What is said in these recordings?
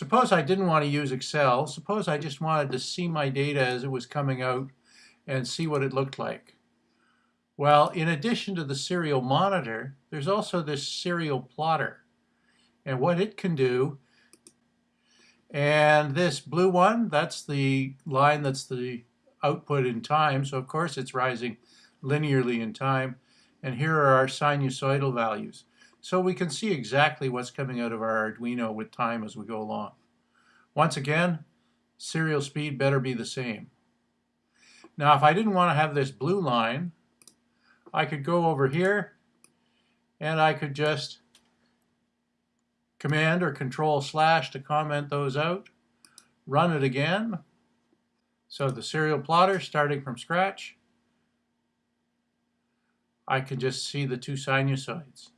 Suppose I didn't want to use Excel. Suppose I just wanted to see my data as it was coming out and see what it looked like. Well, in addition to the serial monitor, there's also this serial plotter. And what it can do, and this blue one, that's the line that's the output in time. So of course it's rising linearly in time. And here are our sinusoidal values. So we can see exactly what's coming out of our Arduino with time as we go along. Once again, serial speed better be the same. Now if I didn't want to have this blue line, I could go over here and I could just command or control slash to comment those out, run it again. So the serial plotter starting from scratch, I can just see the two sinusoids.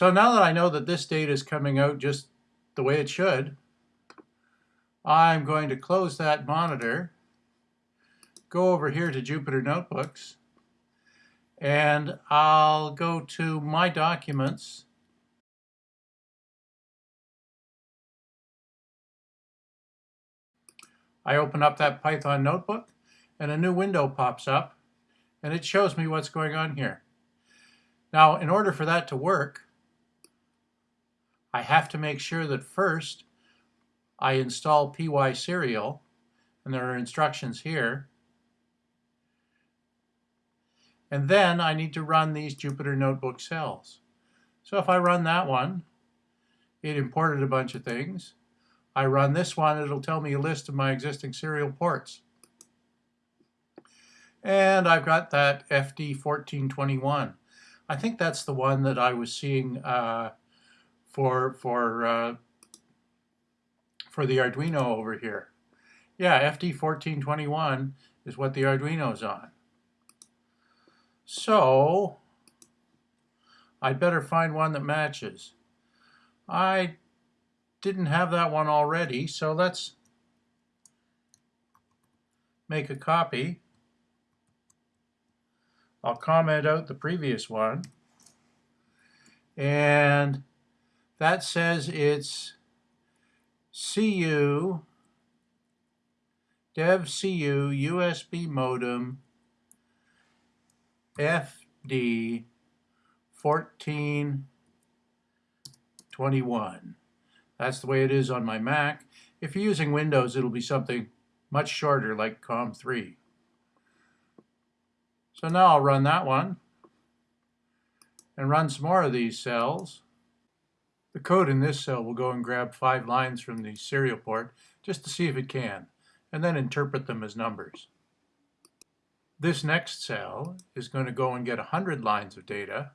So now that I know that this data is coming out just the way it should, I'm going to close that monitor, go over here to Jupyter Notebooks, and I'll go to My Documents, I open up that Python notebook and a new window pops up and it shows me what's going on here. Now, in order for that to work, I have to make sure that first I install PySerial, and there are instructions here. And then I need to run these Jupyter Notebook cells. So if I run that one, it imported a bunch of things. I run this one, it'll tell me a list of my existing serial ports. And I've got that FD1421. I think that's the one that I was seeing uh, for for uh, for the Arduino over here. Yeah, FD1421 is what the Arduino's on. So I'd better find one that matches. I didn't have that one already, so let's make a copy. I'll comment out the previous one. And that says it's CU dev CU USB modem FD 1421. That's the way it is on my Mac. If you're using Windows, it'll be something much shorter like COM3. So now I'll run that one and run some more of these cells. The code in this cell will go and grab five lines from the serial port just to see if it can, and then interpret them as numbers. This next cell is going to go and get 100 lines of data,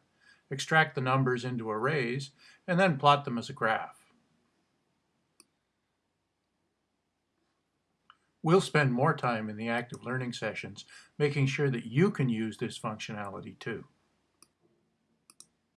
extract the numbers into arrays, and then plot them as a graph. We'll spend more time in the active learning sessions making sure that you can use this functionality too.